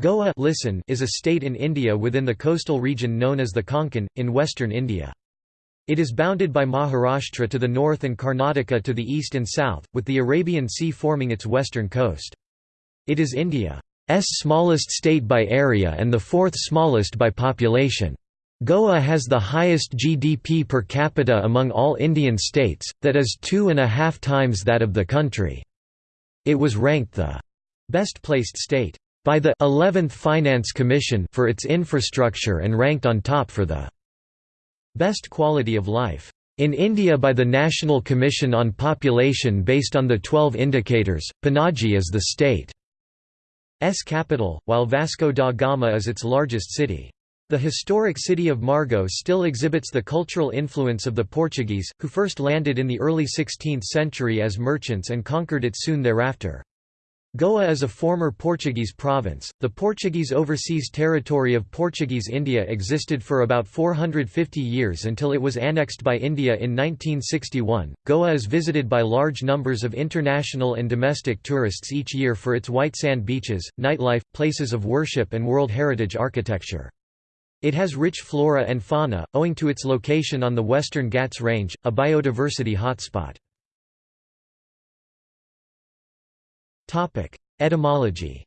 Goa listen is a state in India within the coastal region known as the Konkan, in western India. It is bounded by Maharashtra to the north and Karnataka to the east and south, with the Arabian Sea forming its western coast. It is India's smallest state by area and the fourth smallest by population. Goa has the highest GDP per capita among all Indian states, that is two and a half times that of the country. It was ranked the best placed state by the 11th Finance Commission for its infrastructure and ranked on top for the best quality of life. In India by the National Commission on Population based on the 12 indicators, Panaji is the state's capital, while Vasco da Gama is its largest city. The historic city of Margao still exhibits the cultural influence of the Portuguese, who first landed in the early 16th century as merchants and conquered it soon thereafter. Goa is a former Portuguese province. The Portuguese overseas territory of Portuguese India existed for about 450 years until it was annexed by India in 1961. Goa is visited by large numbers of international and domestic tourists each year for its white sand beaches, nightlife, places of worship, and World Heritage architecture. It has rich flora and fauna, owing to its location on the Western Ghats Range, a biodiversity hotspot. Etymology.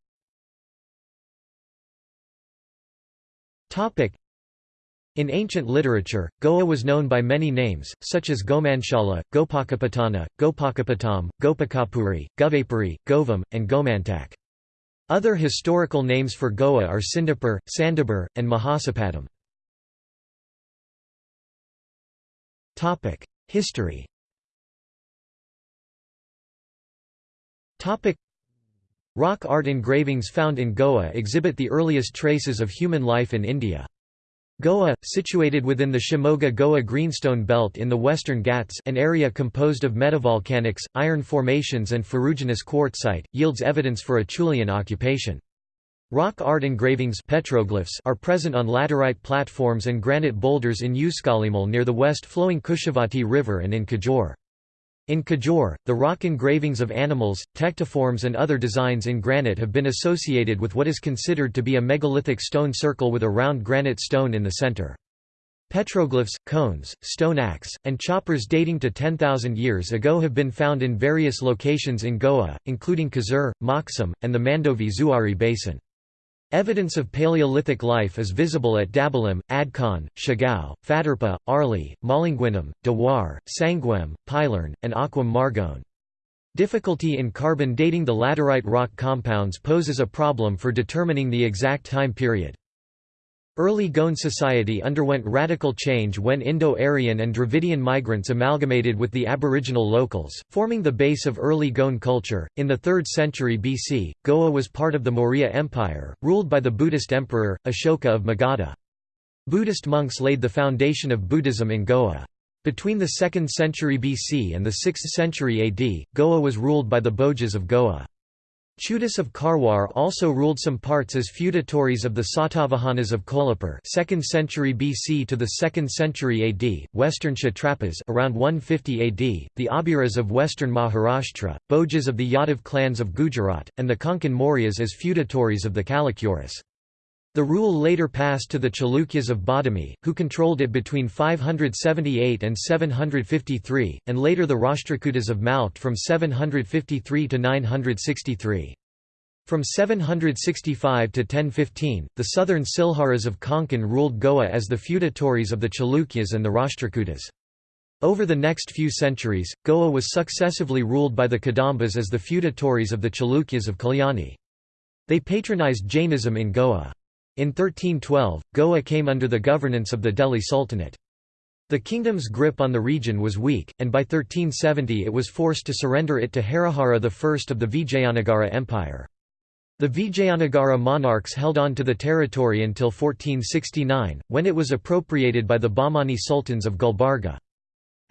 In ancient literature, Goa was known by many names, such as Gomanshala, Gopakapatana, Gopakapatam, Gopakapuri, Govapuri, Govam, and Gomantak. Other historical names for Goa are Sindapur, Sandabur, and Mahasapadam. History Rock art engravings found in Goa exhibit the earliest traces of human life in India. Goa, situated within the Shimoga-Goa Greenstone Belt in the western Ghats an area composed of metavolcanics, iron formations and ferruginous quartzite, yields evidence for a Acheulean occupation. Rock art engravings petroglyphs are present on laterite platforms and granite boulders in Usgalimal near the west-flowing Kushavati River and in Kajor. In Kajor, the rock engravings of animals, tectiforms and other designs in granite have been associated with what is considered to be a megalithic stone circle with a round granite stone in the center. Petroglyphs, cones, stone axe, and choppers dating to 10,000 years ago have been found in various locations in Goa, including Kasur, Moksum, and the Mandovi Zuari Basin. Evidence of Paleolithic life is visible at Dabolim, Adkon, Shigao, Fatarpa, Arli, Malinguinam, Dewar, Sanguem, Pilern, and Aquam Margone. Difficulty in carbon dating the laterite rock compounds poses a problem for determining the exact time period. Early Goan society underwent radical change when Indo-Aryan and Dravidian migrants amalgamated with the aboriginal locals, forming the base of early Goan culture. In the 3rd century BC, Goa was part of the Maurya Empire, ruled by the Buddhist emperor, Ashoka of Magadha. Buddhist monks laid the foundation of Buddhism in Goa. Between the 2nd century BC and the 6th century AD, Goa was ruled by the Bhojas of Goa. Chudas of Karwar also ruled some parts as feudatories of the Satavahanas of Kolhapur 2nd century BC to the 2nd century AD, western Kshatrapas around 150 AD, the Abiras of western Maharashtra, Bhojas of the Yadav clans of Gujarat, and the Konkan Mauryas as feudatories of the Kalachuris. The rule later passed to the Chalukyas of Badami, who controlled it between 578 and 753, and later the Rashtrakutas of Malkhed from 753 to 963. From 765 to 1015, the southern Silharas of Konkan ruled Goa as the feudatories of the Chalukyas and the Rashtrakutas. Over the next few centuries, Goa was successively ruled by the Kadambas as the feudatories of the Chalukyas of Kalyani. They patronized Jainism in Goa. In 1312, Goa came under the governance of the Delhi Sultanate. The kingdom's grip on the region was weak, and by 1370 it was forced to surrender it to Harihara I of the Vijayanagara Empire. The Vijayanagara monarchs held on to the territory until 1469, when it was appropriated by the Bahmani sultans of Gulbarga.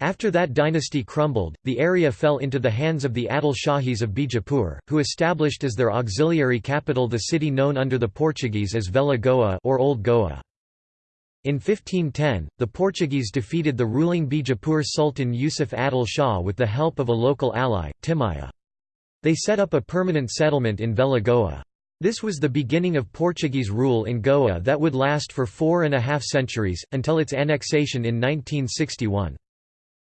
After that dynasty crumbled, the area fell into the hands of the Adil Shahis of Bijapur, who established as their auxiliary capital the city known under the Portuguese as Velha Goa or Old Goa. In 1510, the Portuguese defeated the ruling Bijapur Sultan Yusuf Adil Shah with the help of a local ally, Timaya. They set up a permanent settlement in Velha Goa. This was the beginning of Portuguese rule in Goa that would last for four and a half centuries, until its annexation in 1961.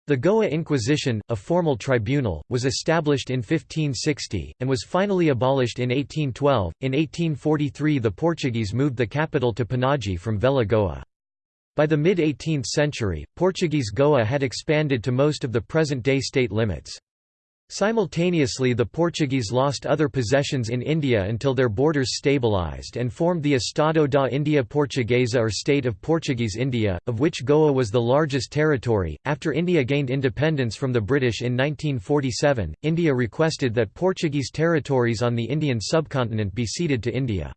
The Goa Inquisition, a formal tribunal, was established in 1560, and was finally abolished in 1812. In 1843, the Portuguese moved the capital to Panaji from Velha Goa. By the mid 18th century, Portuguese Goa had expanded to most of the present day state limits. Simultaneously the Portuguese lost other possessions in India until their borders stabilized and formed the Estado da India Portuguesa or State of Portuguese India, of which Goa was the largest territory. After India gained independence from the British in 1947, India requested that Portuguese territories on the Indian subcontinent be ceded to India.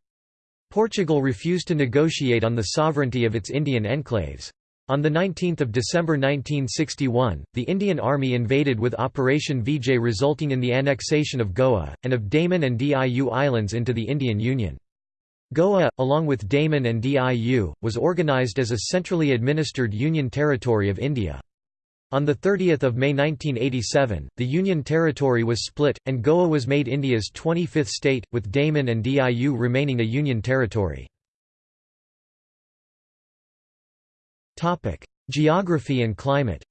Portugal refused to negotiate on the sovereignty of its Indian enclaves. On 19 December 1961, the Indian Army invaded with Operation Vijay resulting in the annexation of Goa, and of Daman and Diu Islands into the Indian Union. Goa, along with Daman and Diu, was organised as a centrally administered Union territory of India. On 30 May 1987, the Union territory was split, and Goa was made India's 25th state, with Daman and Diu remaining a Union territory. Topic: Geography and climate.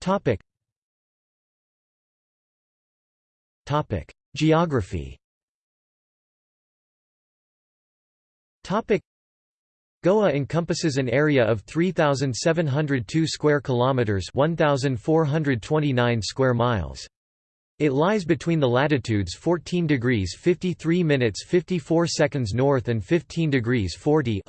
Topic. Topic: Geography. Topic. Goa encompasses an area of 3702 square kilometers, 1429 square miles. It lies between the latitudes 14 degrees 53 minutes 54 seconds north and 15 degrees 40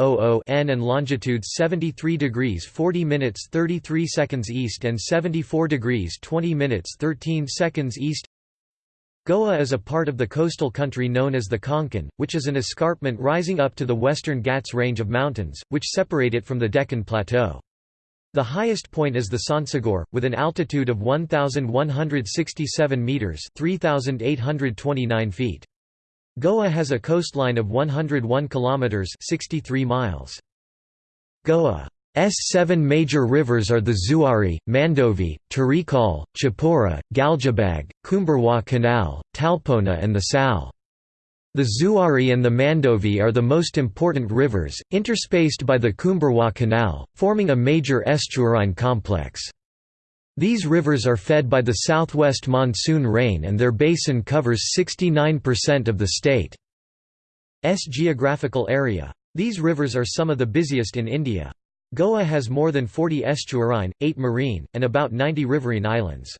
n and longitudes 73 degrees 40 minutes 33 seconds east and 74 degrees 20 minutes 13 seconds east. Goa is a part of the coastal country known as the Konkan, which is an escarpment rising up to the western Ghats range of mountains, which separate it from the Deccan Plateau. The highest point is the Sonsogor, with an altitude of 1,167 metres 3,829 feet. Goa has a coastline of 101 kilometres 63 miles. Goa's seven major rivers are the Zuari, Mandovi, Terekhol, Chapora, Galgibag, Kumbarjua Canal, Talpona and the Sal. The Zuari and the Mandovi are the most important rivers, interspaced by the Kumbarjua Canal, forming a major estuarine complex. These rivers are fed by the southwest monsoon rain and their basin covers 69% of the state's geographical area. These rivers are some of the busiest in India. Goa has more than 40 estuarine, 8 marine, and about 90 riverine islands.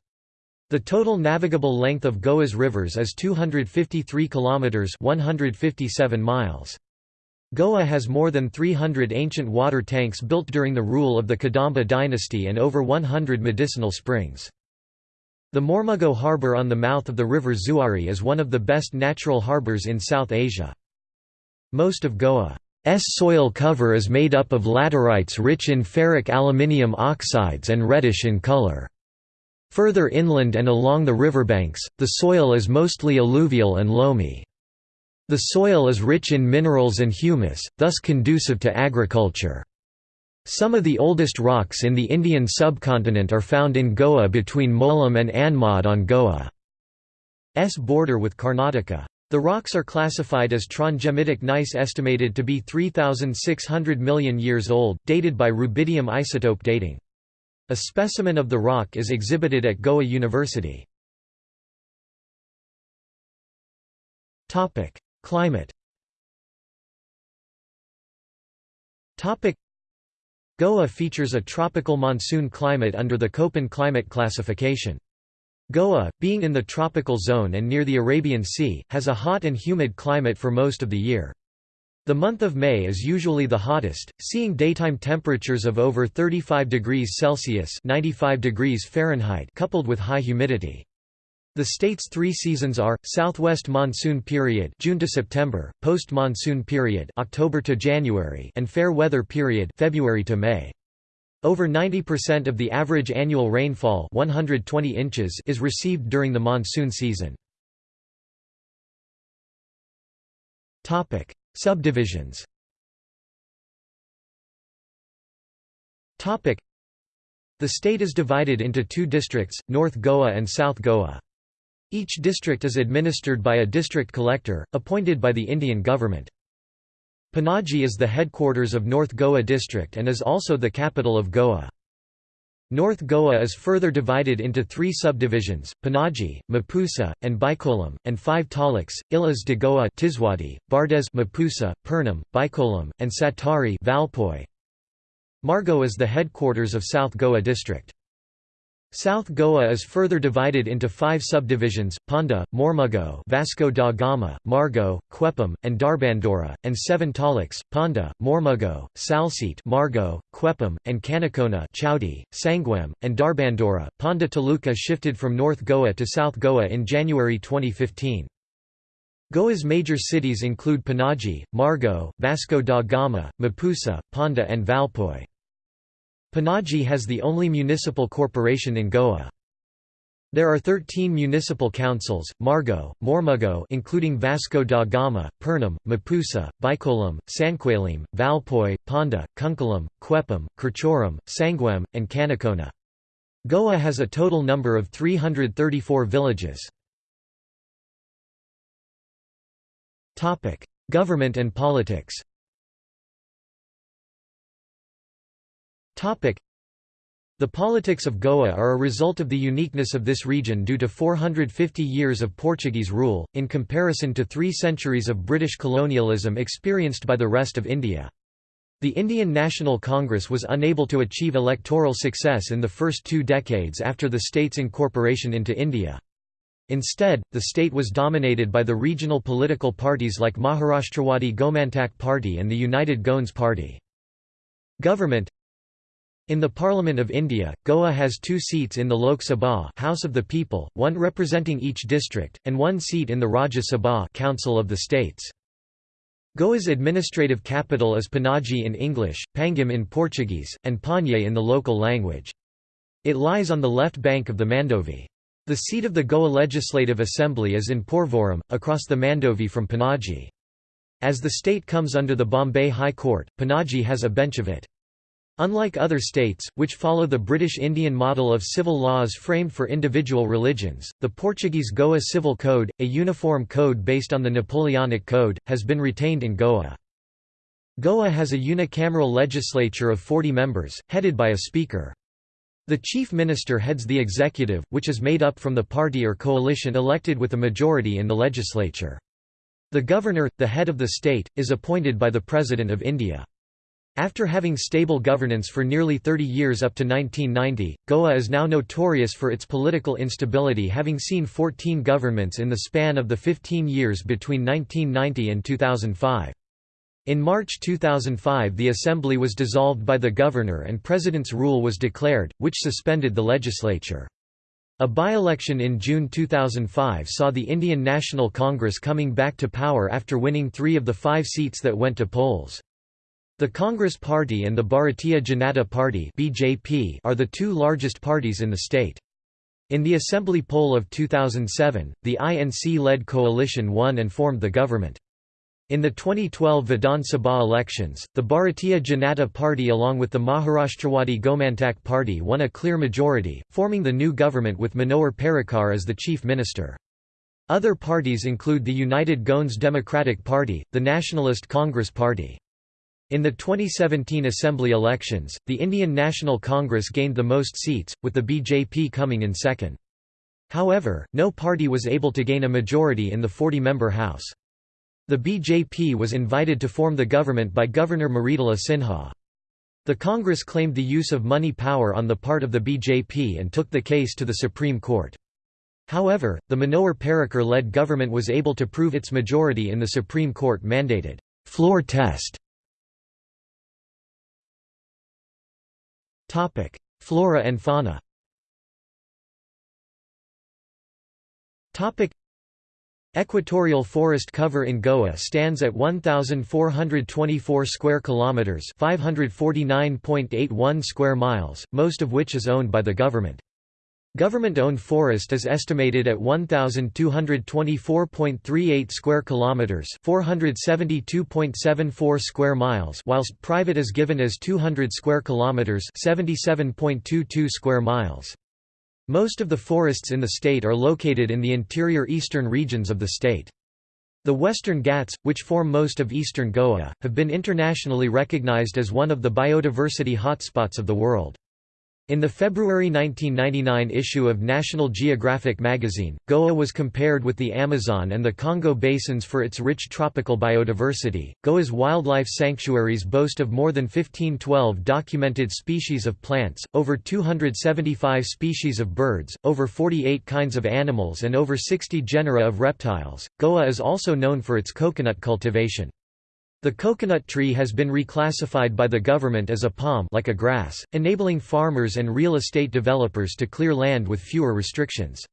The total navigable length of Goa's rivers is 253 kilometers, 157 miles. Goa has more than 300 ancient water tanks built during the rule of the Kadamba dynasty and over 100 medicinal springs. The Mormugao harbour on the mouth of the river Zuari is one of the best natural harbours in South Asia. Most of Goa's soil cover is made up of laterites rich in ferric aluminium oxides and reddish in color. Further inland and along the riverbanks, the soil is mostly alluvial and loamy. The soil is rich in minerals and humus, thus conducive to agriculture. Some of the oldest rocks in the Indian subcontinent are found in Goa between Molem and Anmod on Goa's border with Karnataka. The rocks are classified as trondhjemitic gneiss estimated to be 3,600 million years old, dated by rubidium isotope dating. A specimen of the rock is exhibited at Goa University. Climate Goa features a tropical monsoon climate under the Köppen climate classification. Goa, being in the tropical zone and near the Arabian Sea, has a hot and humid climate for most of the year. The month of May is usually the hottest, seeing daytime temperatures of over 35 degrees Celsius 95 degrees Fahrenheit coupled with high humidity. The state's three seasons are: southwest monsoon period (June to September), post-monsoon period (October to January), and fair weather period (February to May). Over 90% of the average annual rainfall, 120 inches, is received during the monsoon season. Subdivisions The state is divided into two districts, North Goa and South Goa. Each district is administered by a district collector, appointed by the Indian government. Panaji is the headquarters of North Goa district and is also the capital of Goa. North Goa is further divided into three subdivisions, Panaji, Mapusa, and Bicholim, and five taluks, Ilhas de Goa Tiswadi, Bardez Mapusa, Pernem, Bicholim, and Sattari Valpoi. Margao is the headquarters of South Goa district. South Goa is further divided into five subdivisions, Ponda, Mormugao Vasco da Gama, Margao, Quepem, and Dharbandora, and seven taluks, Ponda, Mormugao, Salcete Margao, Quepem, and Canacona Chowdi, Sanguem, and Dharbandora. Ponda Taluka shifted from North Goa to South Goa in January 2015. Goa's major cities include Panaji, Margao, Vasco da Gama, Mapusa, Ponda and Valpoi. Panaji has the only municipal corporation in Goa. There are 13 municipal councils, Margao, Mormugao including Vasco da Gama, Pernem, Mapusa, Bicholim, Sanquelim, Valpoi, Ponda, Cuncolim, Quepem, Curchorem, Sanguem, and Canacona. Goa has a total number of 334 villages. Government and politics The politics of Goa are a result of the uniqueness of this region due to 450 years of Portuguese rule, in comparison to three centuries of British colonialism experienced by the rest of India. The Indian National Congress was unable to achieve electoral success in the first two decades after the state's incorporation into India. Instead, the state was dominated by the regional political parties like Maharashtrawadi Gomantak Party and the United Goans Party. Government in the Parliament of India, Goa has two seats in the Lok Sabha House of the People, one representing each district, and one seat in the Rajya Sabha Council of the States. Goa's administrative capital is Panaji in English, Pangim in Portuguese, and Panye in the local language. It lies on the left bank of the Mandovi. The seat of the Goa Legislative Assembly is in Porvorim, across the Mandovi from Panaji. As the state comes under the Bombay High Court, Panaji has a bench of it. Unlike other states, which follow the British Indian model of civil laws framed for individual religions, the Portuguese Goa Civil Code, a uniform code based on the Napoleonic Code, has been retained in Goa. Goa has a unicameral legislature of 40 members, headed by a speaker. The chief minister heads the executive, which is made up from the party or coalition elected with a majority in the legislature. The governor, the head of the state, is appointed by the President of India. After having stable governance for nearly 30 years up to 1990, Goa is now notorious for its political instability having seen 14 governments in the span of the 15 years between 1990 and 2005. In March 2005 the assembly was dissolved by the governor and president's rule was declared, which suspended the legislature. A by-election in June 2005 saw the Indian National Congress coming back to power after winning three of the five seats that went to polls. The Congress Party and the Bharatiya Janata Party (BJP) are the two largest parties in the state. In the assembly poll of 2007, the INC-led coalition won and formed the government. In the 2012 Vidhan Sabha elections, the Bharatiya Janata Party along with the Maharashtrawadi Gomantak Party won a clear majority, forming the new government with Manohar Parrikar as the chief minister. Other parties include the United Goans Democratic Party, the Nationalist Congress Party. In the 2017 Assembly elections, the Indian National Congress gained the most seats, with the BJP coming in second. However, no party was able to gain a majority in the 40-member House. The BJP was invited to form the government by Governor Mridula Sinha. The Congress claimed the use of money power on the part of the BJP and took the case to the Supreme Court. However, the Manohar Parrikar-led government was able to prove its majority in the Supreme Court mandated floor test Topic: Flora and fauna. Topic: Equatorial forest cover in Goa stands at 1424 square kilometers, 549.81 square miles, most of which is owned by the government. Government-owned forest is estimated at 1224.38 square kilometers, 472.74 square miles, whilst private is given as 200 square kilometers, 77.22 square miles. Most of the forests in the state are located in the interior eastern regions of the state. The Western Ghats, which form most of eastern Goa, have been internationally recognized as one of the biodiversity hotspots of the world. In the February 1999 issue of National Geographic magazine, Goa was compared with the Amazon and the Congo basins for its rich tropical biodiversity. Goa's wildlife sanctuaries boast of more than 1512 documented species of plants, over 275 species of birds, over 48 kinds of animals, and over 60 genera of reptiles. Goa is also known for its coconut cultivation. The coconut tree has been reclassified by the government as a palm like a grass, enabling farmers and real estate developers to clear land with fewer restrictions.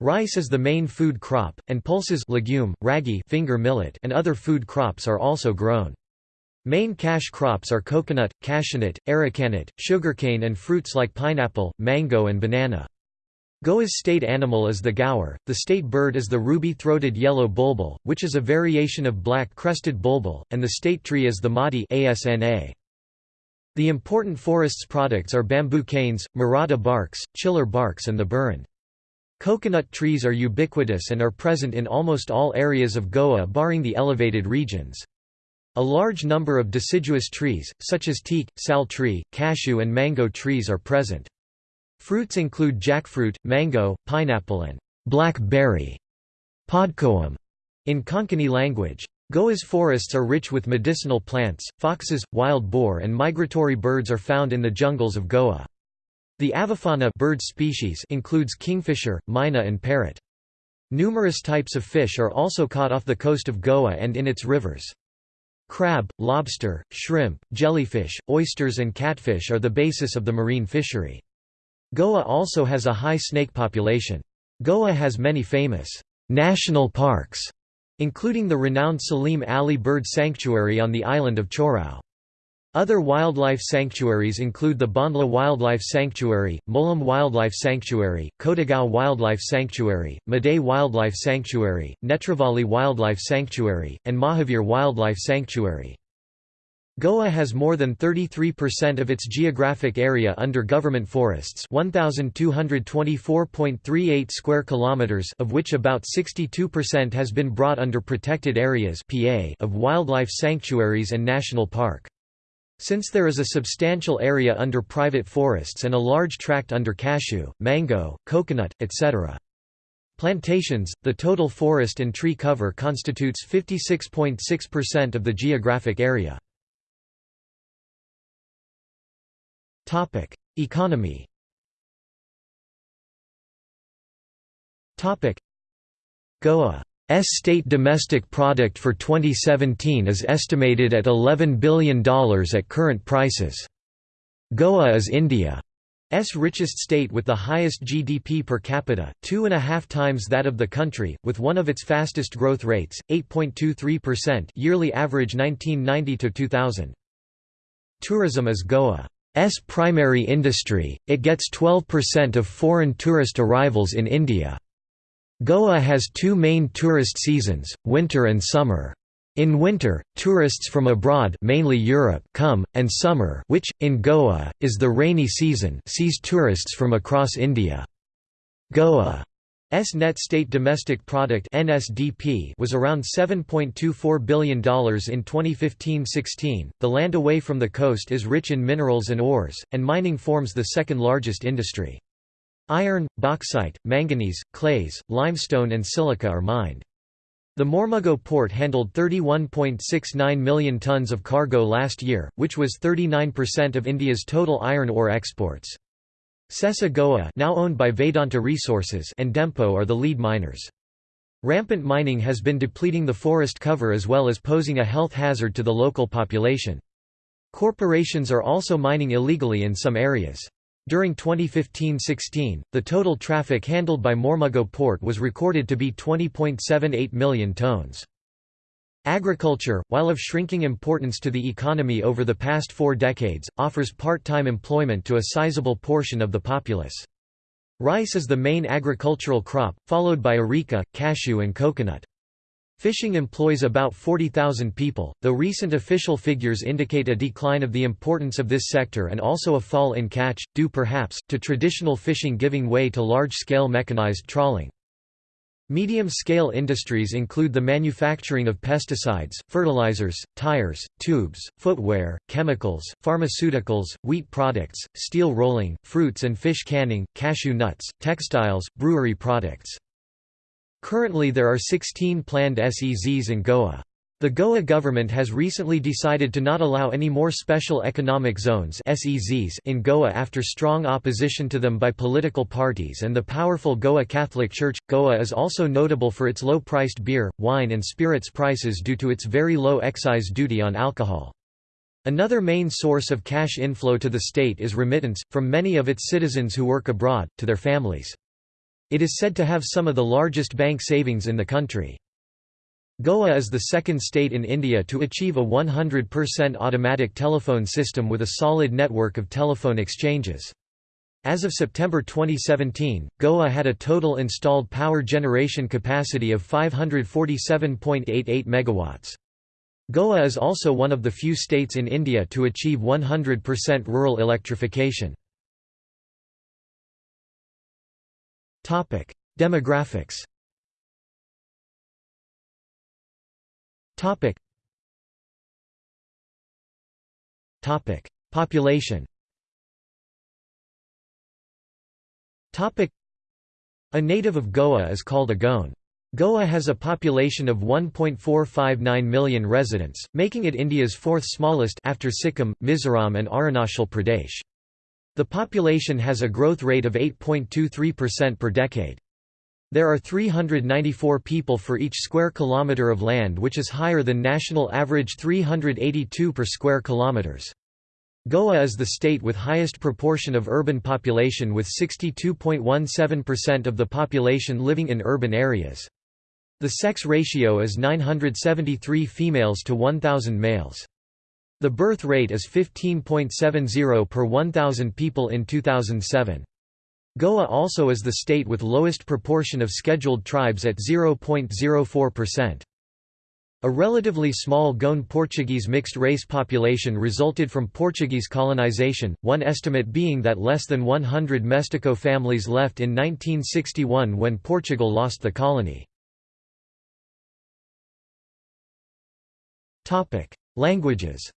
Rice is the main food crop, and pulses legume, ragi finger millet and other food crops are also grown. Main cash crops are coconut, cashewnut, arecanut, sugarcane and fruits like pineapple, mango and banana. Goa's state animal is the gaur, the state bird is the ruby-throated yellow bulbul, which is a variation of black-crested bulbul, and the state tree is the mati asna. The important forest's products are bamboo canes, murata barks, chiller barks and the burren. Coconut trees are ubiquitous and are present in almost all areas of Goa barring the elevated regions. A large number of deciduous trees, such as teak, sal tree, cashew and mango trees are present. Fruits include jackfruit, mango, pineapple and blackberry podcoam in Konkani language. Goa's forests are rich with medicinal plants, foxes, wild boar and migratory birds are found in the jungles of Goa. The avifauna bird species includes kingfisher, mina and parrot. Numerous types of fish are also caught off the coast of Goa and in its rivers. Crab, lobster, shrimp, jellyfish, oysters and catfish are the basis of the marine fishery. Goa also has a high snake population. Goa has many famous national parks, including the renowned Salim Ali Bird Sanctuary on the island of Chorao. Other wildlife sanctuaries include the Bondla Wildlife Sanctuary, Molem Wildlife Sanctuary, Cotigao Wildlife Sanctuary, Madei Wildlife Sanctuary, Netravali Wildlife Sanctuary, and Mahavir Wildlife Sanctuary. Goa has more than 33% of its geographic area under government forests 1224.38 square kilometers of which about 62% has been brought under protected areas PA of wildlife sanctuaries and national park. Since there is a substantial area under private forests and a large tract under cashew, mango, coconut, etc. Plantations, the total forest and tree cover constitutes 56.6% of the geographic area. Topic: Economy. Topic: Goa's state domestic product for 2017 is estimated at $11 billion at current prices. Goa is India's richest state with the highest GDP per capita, two and a half times that of the country, with one of its fastest growth rates, 8.23% yearly average 1990–2000. Tourism is Goa. S primary industry, it gets 12% of foreign tourist arrivals in India. Goa has two main tourist seasons, winter and summer. In winter, tourists from abroad mainly Europe come, and summer which, in Goa, is the rainy season sees tourists from across India. Goa S net state domestic product (NSDP) was around $7.24 billion in 2015-16. The land away from the coast is rich in minerals and ores, and mining forms the second largest industry. Iron, bauxite, manganese, clays, limestone and silica are mined. The Mormugao port handled 31.69 million tons of cargo last year, which was 39% of India's total iron ore exports. Sesa Goa now owned by Vedanta Resources and Dempo are the lead miners. Rampant mining has been depleting the forest cover as well as posing a health hazard to the local population. Corporations are also mining illegally in some areas. During 2015–16, the total traffic handled by Mormugao port was recorded to be 20.78 million tonnes. Agriculture, while of shrinking importance to the economy over the past four decades, offers part-time employment to a sizable portion of the populace. Rice is the main agricultural crop, followed by areca, cashew and coconut. Fishing employs about 40,000 people, though recent official figures indicate a decline of the importance of this sector and also a fall in catch, due perhaps, to traditional fishing giving way to large-scale mechanized trawling. Medium-scale industries include the manufacturing of pesticides, fertilizers, tires, tubes, footwear, chemicals, pharmaceuticals, wheat products, steel rolling, fruits and fish canning, cashew nuts, textiles, brewery products. Currently there are 16 planned SEZs in Goa. The Goa government has recently decided to not allow any more special economic zones (SEZs) in Goa after strong opposition to them by political parties and the powerful Goa Catholic Church. Goa is also notable for its low-priced beer, wine and spirits prices due to its very low excise duty on alcohol. Another main source of cash inflow to the state is remittance, from many of its citizens who work abroad, to their families. It is said to have some of the largest bank savings in the country. Goa is the second state in India to achieve a 100% automatic telephone system with a solid network of telephone exchanges. As of September 2017, Goa had a total installed power generation capacity of 547.88 megawatts. Goa is also one of the few states in India to achieve 100% rural electrification. Demographics Topic. Topic. Population Topic. A native of Goa is called a Goan. Goa has a population of 1.459 million residents, making it India's fourth smallest after Sikkim, Mizoram and Arunachal Pradesh. The population has a growth rate of 8.23% per decade. There are 394 people for each square kilometre of land which is higher than national average 382 per square kilometres. Goa is the state with highest proportion of urban population with 62.17% of the population living in urban areas. The sex ratio is 973 females to 1,000 males. The birth rate is 15.70 per 1,000 people in 2007. Goa also is the state with lowest proportion of scheduled tribes at 0.04%. A relatively small Goan Portuguese mixed-race population resulted from Portuguese colonization, one estimate being that less than 100 Mestiço families left in 1961 when Portugal lost the colony. Languages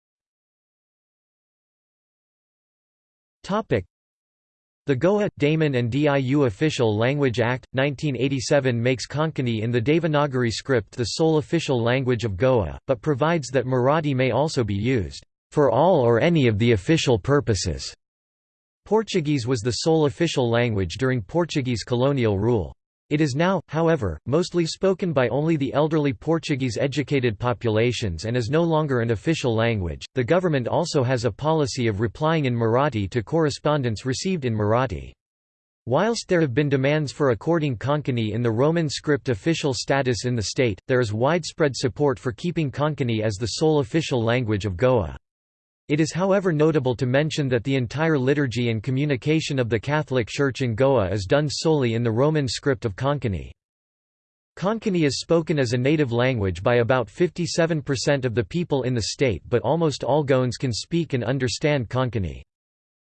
the Goa, Daman and Diu Official Language Act, 1987 makes Konkani in the Devanagari script the sole official language of Goa, but provides that Marathi may also be used, "...for all or any of the official purposes." Portuguese was the sole official language during Portuguese colonial rule. It is now, however, mostly spoken by only the elderly Portuguese educated populations and is no longer an official language. The government also has a policy of replying in Marathi to correspondence received in Marathi. Whilst there have been demands for according Konkani in the Roman script official status in the state, there is widespread support for keeping Konkani as the sole official language of Goa. It is however notable to mention that the entire liturgy and communication of the Catholic Church in Goa is done solely in the Roman script of Konkani. Konkani is spoken as a native language by about 57% of the people in the state but almost all Goans can speak and understand Konkani.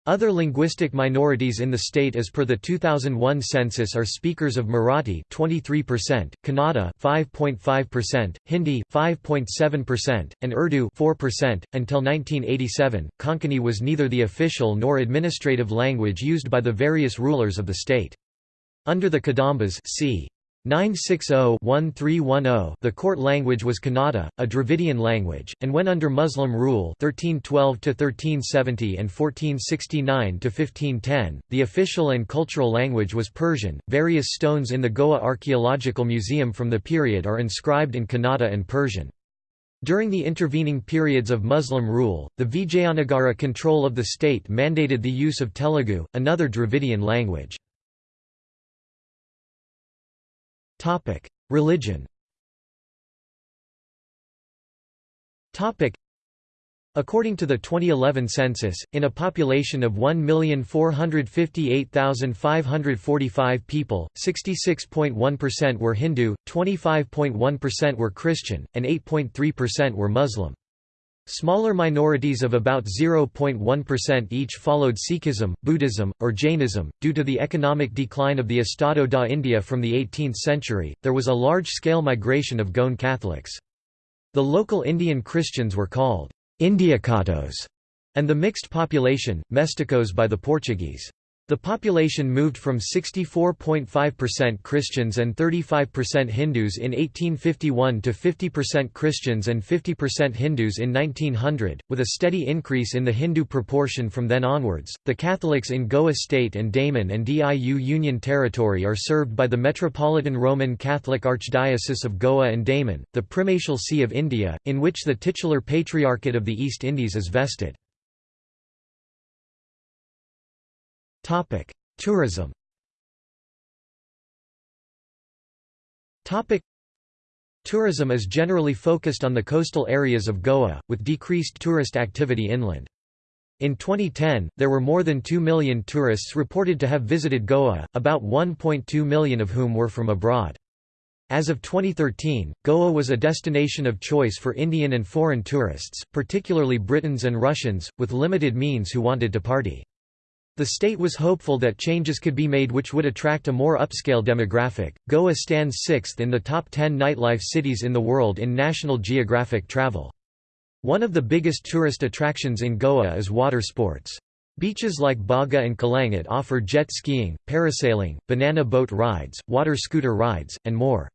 Other linguistic minorities in the state as per the 2001 census are speakers of Marathi 23%, Kannada 5.5%, Hindi 5.7%, and Urdu 4%. Until 1987, Konkani was neither the official nor administrative language used by the various rulers of the state. Under the Kadambas c. 960-1310 The court language was Kannada, a Dravidian language, and when under Muslim rule 1312–1370 and 1469–1510, the official and cultural language was Persian. Various stones in the Goa Archaeological Museum from the period are inscribed in Kannada and Persian. During the intervening periods of Muslim rule, the Vijayanagara control of the state mandated the use of Telugu, another Dravidian language. Topic: Religion. Topic: According to the 2011 census, in a population of 1,458,545 people, 66.1% were Hindu, 25.1% were Christian, and 8.3% were Muslim. Smaller minorities of about 0.1% each followed Sikhism, Buddhism, or Jainism. Due to the economic decline of the Estado da India from the 18th century, there was a large scale migration of Goan Catholics. The local Indian Christians were called Indiacatos, and the mixed population, mesticos by the Portuguese. The population moved from 64.5% Christians and 35% Hindus in 1851 to 50% Christians and 50% Hindus in 1900, with a steady increase in the Hindu proportion from then onwards. The Catholics in Goa State and Daman and Diu Union Territory are served by the Metropolitan Roman Catholic Archdiocese of Goa and Daman, the primatial see of India, in which the titular Patriarchate of the East Indies is vested. Tourism. Tourism is generally focused on the coastal areas of Goa, with decreased tourist activity inland. In 2010, there were more than 2 million tourists reported to have visited Goa, about 1.2 million of whom were from abroad. As of 2013, Goa was a destination of choice for Indian and foreign tourists, particularly Britons and Russians, with limited means who wanted to party. The state was hopeful that changes could be made which would attract a more upscale demographic. Goa stands sixth in the top 10 nightlife cities in the world in National Geographic travel. One of the biggest tourist attractions in Goa is water sports. Beaches like Baga and Calangute offer jet skiing, parasailing, banana boat rides, water scooter rides, and more.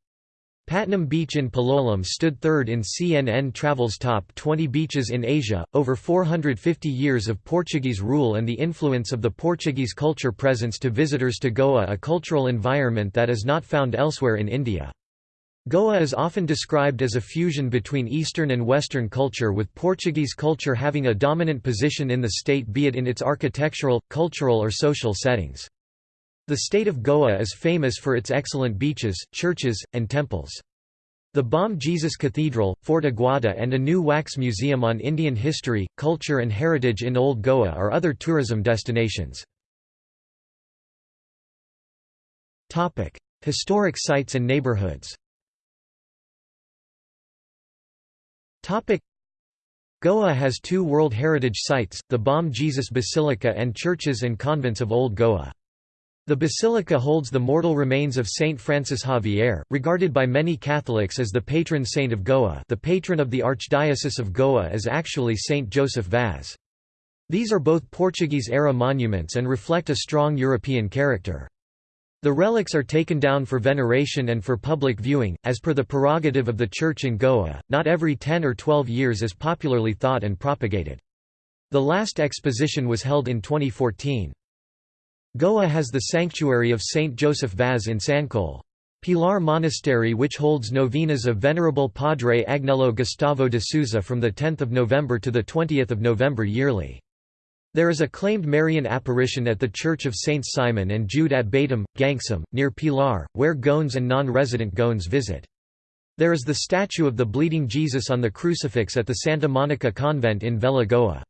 Patnem Beach in Palolem stood third in CNN Travel's top 20 beaches in Asia. Over 450 years of Portuguese rule and the influence of the Portuguese culture presents to visitors to Goa a cultural environment that is not found elsewhere in India. Goa is often described as a fusion between Eastern and Western culture with Portuguese culture having a dominant position in the state be it in its architectural, cultural or social settings. The state of Goa is famous for its excellent beaches, churches, and temples. The Bom Jesus Cathedral, Fort Aguada and a new wax museum on Indian history, culture and heritage in Old Goa are other tourism destinations. Historic sites and neighborhoods Goa has two World Heritage Sites, the Bom Jesus Basilica and churches and convents of Old Goa. The basilica holds the mortal remains of Saint Francis Xavier, regarded by many Catholics as the patron saint of Goa the patron of the Archdiocese of Goa is actually Saint Joseph Vaz. These are both Portuguese-era monuments and reflect a strong European character. The relics are taken down for veneration and for public viewing, as per the prerogative of the Church in Goa, not every 10 or 12 years as popularly thought and propagated. The last exposition was held in 2014. Goa has the sanctuary of Saint Joseph Vaz in Sancoale. Pilar Monastery which holds novenas of Venerable Padre Agnello Gustavo de Souza from 10 November to 20 November yearly. There is a claimed Marian apparition at the Church of Saints Simon and Jude at Batam, Gangsam, near Pilar, where Goans and non-resident Goans visit. There is the statue of the Bleeding Jesus on the crucifix at the Santa Monica Convent in Velha Goa.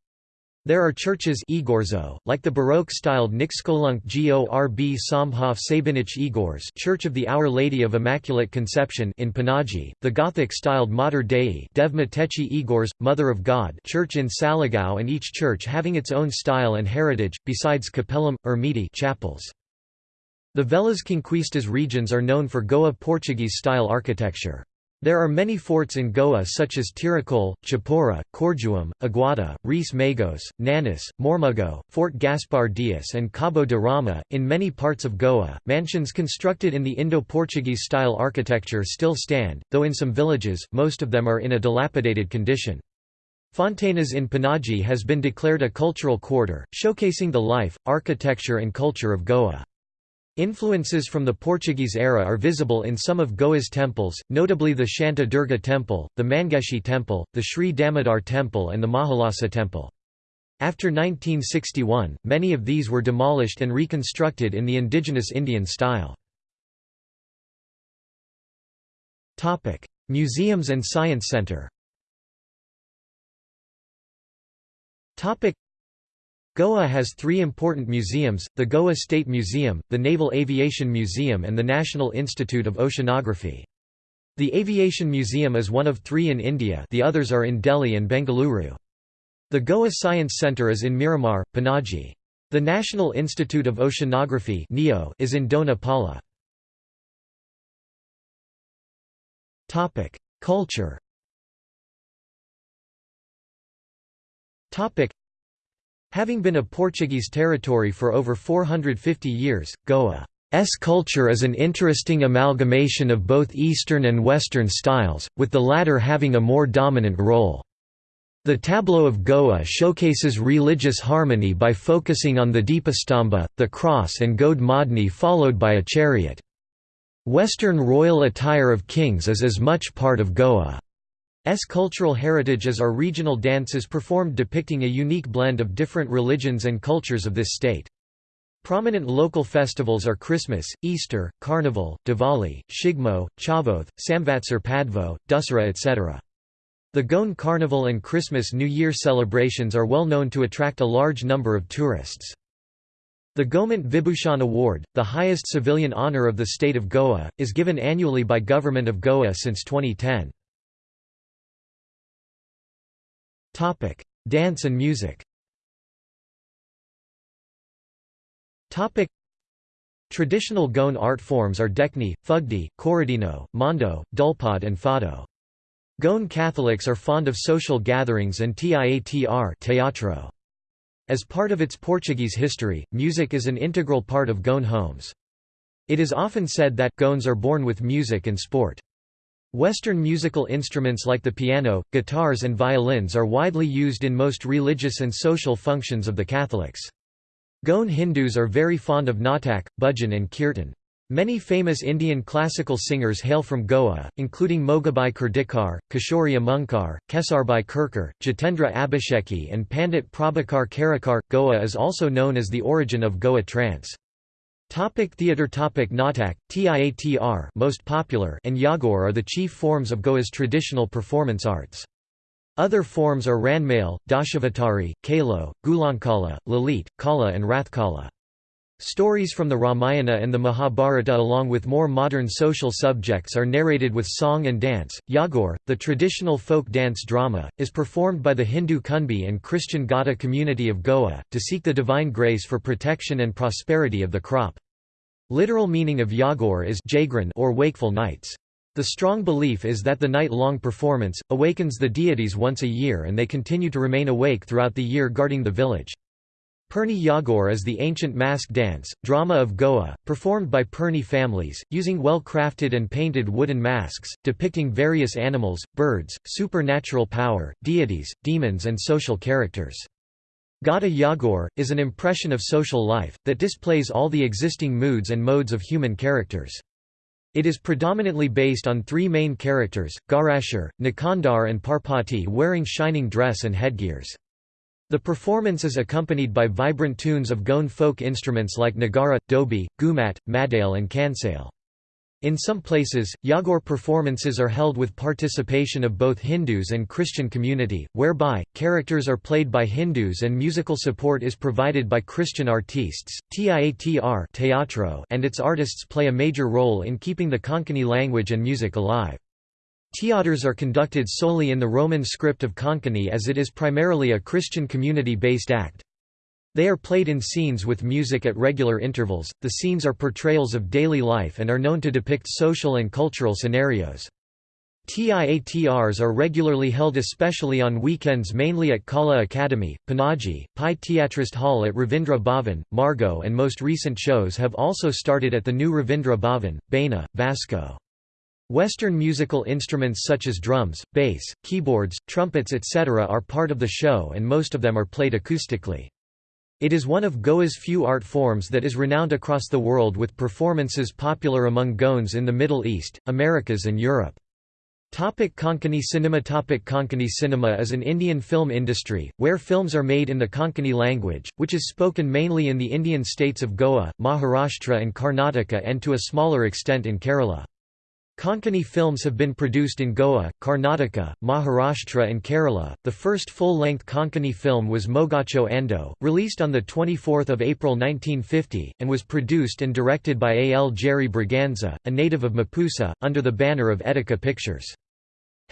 There are churches Igorzo, like the Baroque-styled Nixkolunk Gorb Somhof Sabinich Igors Church of the Our Lady of Immaculate Conception in Panaji, the Gothic-styled Mater Dei Devma Techi Igors, Mother of God Church in Saligao and each church having its own style and heritage, besides capellum, ermiti chapels. The Velhas Conquistas regions are known for Goa Portuguese-style architecture. There are many forts in Goa such as Tiracol, Chapora, Corjuem, Aguada, Reis Magos, Nanis, Mormugao, Fort Gaspar Dias, and Cabo de Rama. In many parts of Goa, mansions constructed in the Indo Portuguese style architecture still stand, though in some villages, most of them are in a dilapidated condition. Fontainhas in Panaji has been declared a cultural quarter, showcasing the life, architecture, and culture of Goa. Influences from the Portuguese era are visible in some of Goa's temples, notably the Shanta Durga Temple, the Mangeshi Temple, the Sri Damodar Temple and the Mahalasa Temple. After 1961, many of these were demolished and reconstructed in the indigenous Indian style. Museums and Science Center Goa has three important museums, the Goa State Museum, the Naval Aviation Museum and the National Institute of Oceanography. The Aviation Museum is one of three in India the others are in Delhi and Bengaluru. The Goa Science Centre is in Miramar, Panaji. The National Institute of Oceanography is in Dona Paula. Culture Having been a Portuguese territory for over 450 years, Goa's culture is an interesting amalgamation of both Eastern and Western styles, with the latter having a more dominant role. The tableau of Goa showcases religious harmony by focusing on the Deepastamba, the cross and Gode Modni followed by a chariot. Western royal attire of kings is as much part of Goa. S cultural heritage as are regional dances performed depicting a unique blend of different religions and cultures of this state. Prominent local festivals are Christmas, Easter, Carnival, Diwali, Shigmo, Chavoth, Samvatsar Padvo, Dussehra etc. The Goan Carnival and Christmas New Year celebrations are well known to attract a large number of tourists. The Gomant Vibhushan Award, the highest civilian honour of the state of Goa, is given annually by Government of Goa since 2010. Topic: Dance and music. Topic: Traditional Goan art forms are Dekni, Fugdi, Corridinho, Mando, Dulpad and Fado. Goan Catholics are fond of social gatherings and tiatr teatro. As part of its Portuguese history, music is an integral part of Goan homes. It is often said that Goans are born with music and sport. Western musical instruments like the piano, guitars and violins are widely used in most religious and social functions of the Catholics. Goan Hindus are very fond of natak, bhajan and kirtan. Many famous Indian classical singers hail from Goa, including Mogabai Kurdikar, Kishori Amonkar, Kesarbai Kerkar, Jitendra Abhisheki and Pandit Prabhakar Karekar. Goa is also known as the origin of Goa trance. Topic theatre Topic Natak, Tiatr most popular and Yagor are the chief forms of Goa's traditional performance arts. Other forms are Ranmail, Dashavatari, Kalo, Gulankala, Lalit, Kala and Rathkala. Stories from the Ramayana and the Mahabharata along with more modern social subjects are narrated with song and dance. Yagor, the traditional folk dance drama, is performed by the Hindu Kunbi and Christian Gada community of Goa, to seek the divine grace for protection and prosperity of the crop. Literal meaning of Yagor is jagran or wakeful nights. The strong belief is that the night-long performance, awakens the deities once a year and they continue to remain awake throughout the year guarding the village. Perni Yagor is the ancient mask dance, drama of Goa, performed by Perni families, using well-crafted and painted wooden masks, depicting various animals, birds, supernatural power, deities, demons and social characters. Gada Yagor, is an impression of social life, that displays all the existing moods and modes of human characters. It is predominantly based on three main characters, Gaurashar, Nikandar and Parpati wearing shining dress and headgears. The performance is accompanied by vibrant tunes of Goan folk instruments like Nagara, Dobi, Gumat, Madale and Kansale. In some places, Yagor performances are held with participation of both Hindus and Christian community, whereby, characters are played by Hindus and musical support is provided by Christian artistes. Tiatr teatro and its artists play a major role in keeping the Konkani language and music alive. Theatres are conducted solely in the Roman script of Konkani as it is primarily a Christian community-based act. They are played in scenes with music at regular intervals. The scenes are portrayals of daily life and are known to depict social and cultural scenarios. TIATRs are regularly held especially on weekends mainly at Kala Academy, Panaji, Pi Theatrist Hall at Ravindra Bhavan, Margao and most recent shows have also started at the new Ravindra Bhavan, Baina, Vasco. Western musical instruments such as drums, bass, keyboards, trumpets etc. are part of the show and most of them are played acoustically. It is one of Goa's few art forms that is renowned across the world with performances popular among Goans in the Middle East, Americas and Europe. Topic Konkani cinema Topic Konkani cinema is an Indian film industry, where films are made in the Konkani language, which is spoken mainly in the Indian states of Goa, Maharashtra and Karnataka and to a smaller extent in Kerala. Konkani films have been produced in Goa, Karnataka, Maharashtra and Kerala. The first full-length Konkani film was Mogacho Ando, released on the 24th of April 1950 and was produced and directed by A. L. Jerry Braganza, a native of Mapusa, under the banner of Etika Pictures.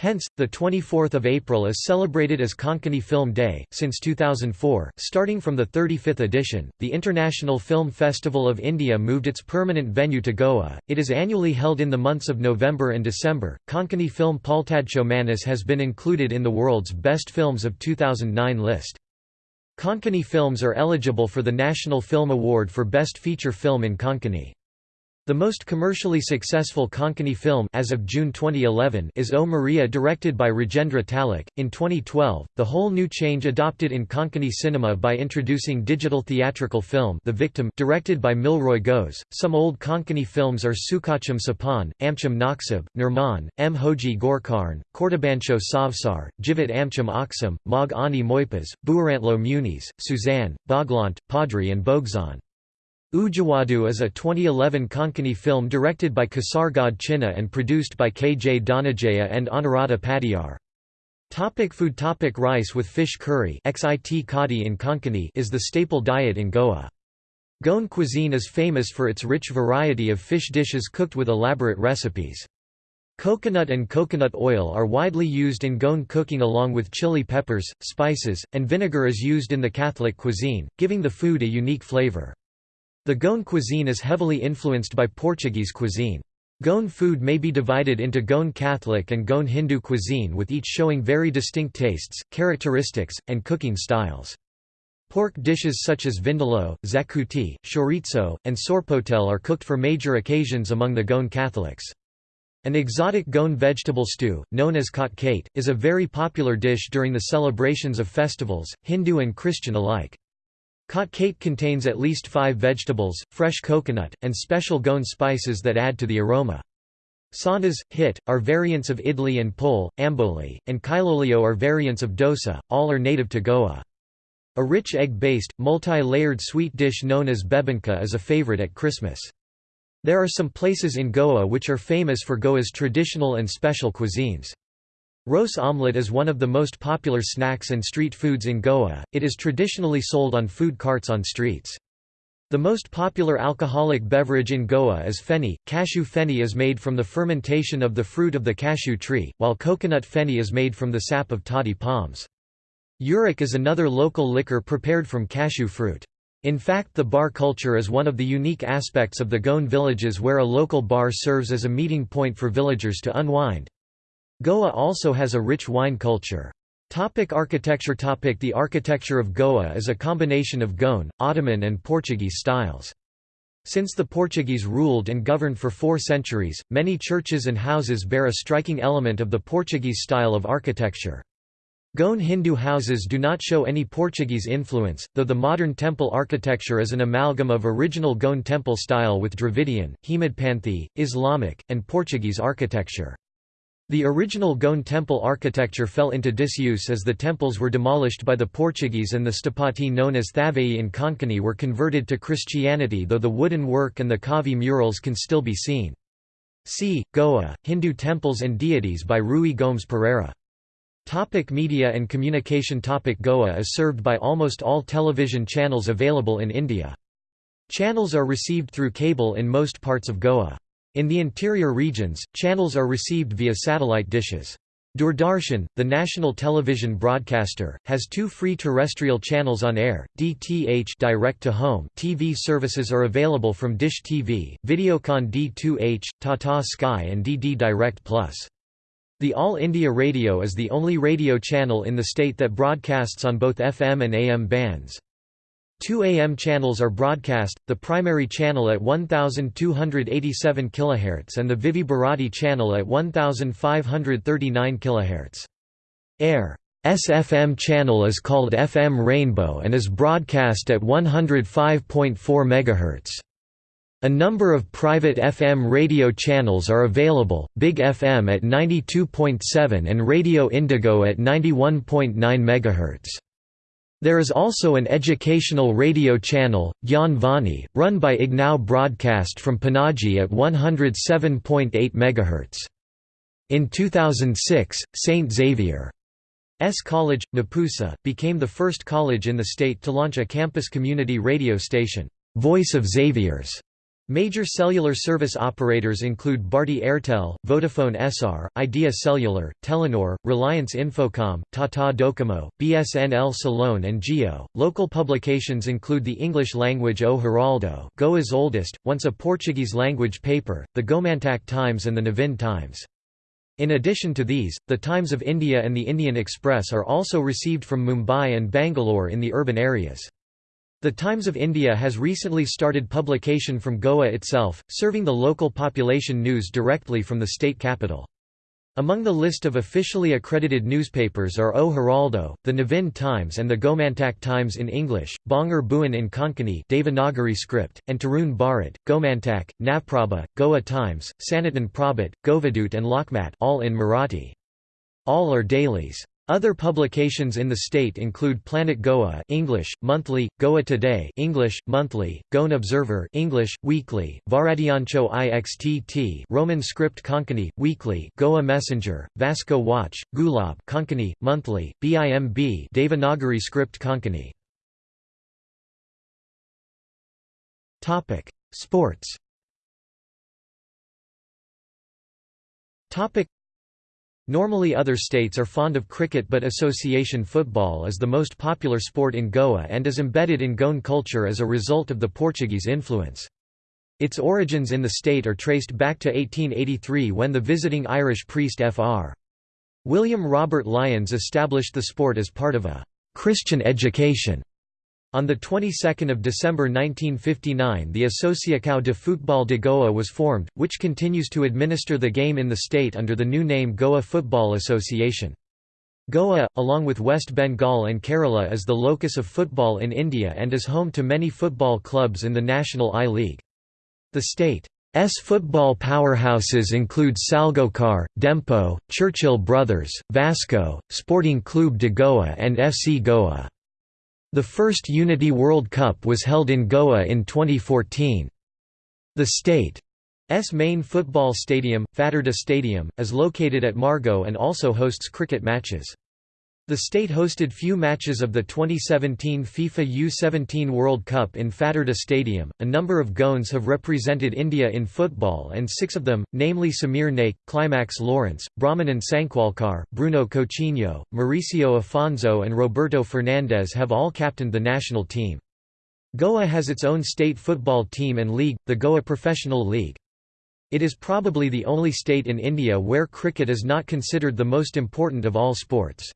Hence, the 24th of April is celebrated as Konkani Film Day. Since 2004, starting from the 35th edition, the International Film Festival of India moved its permanent venue to Goa. It is annually held in the months of November and December. Konkani film Paltadcho Munis has been included in the world's best films of 2009 list. Konkani films are eligible for the National Film Award for Best Feature Film in Konkani. The most commercially successful Konkani film as of June 2011 is O Maria directed by Rajendra Talak. In 2012, the whole new change adopted in Konkani cinema by introducing digital theatrical film The Victim directed by Milroy Goes. Some old Konkani films are Sukacham Sapan, Amcham Naksab, Nirman, M. Hoji Gorkarn, Kortabancho Savsar, Jivit Amcham Aksam, Mog Ani Moipas, Buarantlo Muniz, Suzanne, Boglant, Padri and Bogzan. Ujawadu is a 2011 Konkani film directed by Kasargod Chinna and produced by K. J. Dhananjaya and Anuradha Padiyar. Topic food topic Rice with fish curry XIT kadi in Konkani is the staple diet in Goa. Goan cuisine is famous for its rich variety of fish dishes cooked with elaborate recipes. Coconut and coconut oil are widely used in Goan cooking along with chili peppers, spices, and vinegar is used in the Catholic cuisine, giving the food a unique flavor. The Goan cuisine is heavily influenced by Portuguese cuisine. Goan food may be divided into Goan Catholic and Goan Hindu cuisine with each showing very distinct tastes, characteristics, and cooking styles. Pork dishes such as vindaloo, zakuti, chorizo, and sorpotel are cooked for major occasions among the Goan Catholics. An exotic Goan vegetable stew, known as kate, is a very popular dish during the celebrations of festivals, Hindu and Christian alike. Khat contains at least five vegetables, fresh coconut, and special Goan spices that add to the aroma. Sandas, hit, are variants of idli and pol, amboli, and kailolio are variants of dosa, all are native to Goa. A rich egg-based, multi-layered sweet dish known as bebinca is a favorite at Christmas. There are some places in Goa which are famous for Goa's traditional and special cuisines. Rose omelette is one of the most popular snacks and street foods in Goa, it is traditionally sold on food carts on streets. The most popular alcoholic beverage in Goa is feni. Cashew feni is made from the fermentation of the fruit of the cashew tree, while coconut feni is made from the sap of toddy palms. Uric is another local liquor prepared from cashew fruit. In fact the bar culture is one of the unique aspects of the Goan villages where a local bar serves as a meeting point for villagers to unwind. Goa also has a rich wine culture. Topic architecture Topic The architecture of Goa is a combination of Goan, Ottoman and Portuguese styles. Since the Portuguese ruled and governed for four centuries, many churches and houses bear a striking element of the Portuguese style of architecture. Goan Hindu houses do not show any Portuguese influence, though the modern temple architecture is an amalgam of original Goan temple style with Dravidian, Hemadpanthi, Islamic, and Portuguese architecture. The original Goan temple architecture fell into disuse as the temples were demolished by the Portuguese and the stapati known as Thavai in Konkani were converted to Christianity though the wooden work and the Kavi murals can still be seen. See, Goa, Hindu temples and deities by Rui Gomes Pereira. Topic media and communication Topic Goa is served by almost all television channels available in India. Channels are received through cable in most parts of Goa. In the interior regions, channels are received via satellite dishes. Doordarshan, the national television broadcaster, has two free terrestrial channels on air, DTH direct to home TV services are available from Dish TV, Videocon D2H, Tata Sky and DD Direct Plus. The All India Radio is the only radio channel in the state that broadcasts on both FM and AM bands. Two AM channels are broadcast, the primary channel at 1287 kHz and the Vividh Bharati channel at 1539 kHz. Air SFM channel is called FM Rainbow and is broadcast at 105.4 MHz. A number of private FM radio channels are available, Big FM at 92.7 and Radio Indigo at 91.9 MHz. There is also an educational radio channel, Gyan Vani, run by IGNOU Broadcast from Panaji at 107.8 MHz. In 2006, St. Xavier's College, Mapusa, became the first college in the state to launch a campus community radio station, Voice of Xaviers. Major cellular service operators include Bharti Airtel, Vodafone Essar, Idea Cellular, Telenor, Reliance Infocom, Tata Docomo, BSNL CellOne and Jio. Local publications include the English language O Heraldo, Goa's oldest, once a Portuguese language paper, the Gomantak Times and the Navhind Times. In addition to these, the Times of India and the Indian Express are also received from Mumbai and Bangalore in the urban areas. The Times of India has recently started publication from Goa itself, serving the local population news directly from the state capital. Among the list of officially accredited newspapers are O Heraldo, the Navhind Times and the Gomantak Times in English, Bongar Bhuvan in Konkani Devanagari script, and Tarun Bharat, Gomantak, Navprabha, Goa Times, Sanatan Prabhat, Govadut and Lokmat all in Marathi. All are dailies. Other publications in the state include Planet Goa English, monthly, Goa Today English, monthly, Goan Observer English, weekly, Varadiancho Ixtt Roman script Konkani, weekly, Goa Messenger, Vasco Watch, Gulab Konkani, monthly, BIMB Devanagari script Konkani. Sports Normally other states are fond of cricket but association football is the most popular sport in Goa and is embedded in Goan culture as a result of the Portuguese influence. Its origins in the state are traced back to 1883 when the visiting Irish priest Fr. William Robert Lyons established the sport as part of a «Christian education» On the 22nd of December 1959 the Associação de Futebol de Goa was formed, which continues to administer the game in the state under the new name Goa Football Association. Goa, along with West Bengal and Kerala is the locus of football in India and is home to many football clubs in the National I-League. The state's football powerhouses include Salgaocar, Dempo, Churchill Brothers, Vasco, Sporting Clube de Goa and FC Goa. The first Unity World Cup was held in Goa in 2014. The state's main football stadium, Fatarda Stadium, is located at Margao and also hosts cricket matches. The state hosted few matches of the 2017 FIFA U17 World Cup in Fatarda Stadium. A number of Goans have represented India in football, and six of them, namely Samir Naik, Climax Lawrence, Brahmanan Sankhwalkar, Bruno Coutinho, Mauricio Afonso, and Roberto Fernandes have all captained the national team. Goa has its own state football team and league, the Goa Professional League. It is probably the only state in India where cricket is not considered the most important of all sports.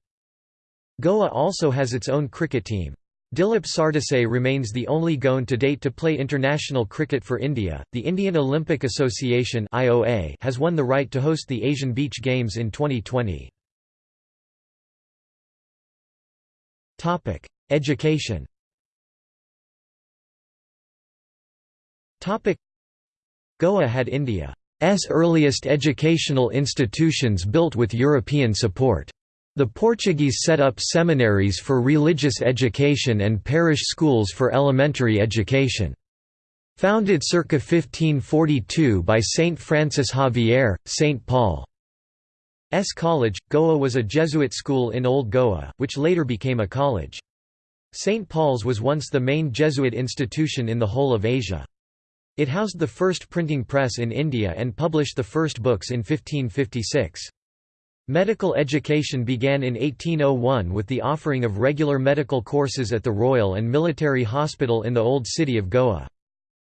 Goa also has its own cricket team. Dilip Sardesai remains the only Goan to date to play international cricket for India. The Indian Olympic Association (IOA) has won the right to host the Asian Beach Games in 2020. Topic: Education. Topic: Goa had India's earliest educational institutions built with European support. The Portuguese set up seminaries for religious education and parish schools for elementary education. Founded circa 1542 by Saint Francis Xavier, St. Paul's College, Goa was a Jesuit school in Old Goa, which later became a college. St. Paul's was once the main Jesuit institution in the whole of Asia. It housed the first printing press in India and published the first books in 1556. Medical education began in 1801 with the offering of regular medical courses at the Royal and Military Hospital in the Old City of Goa.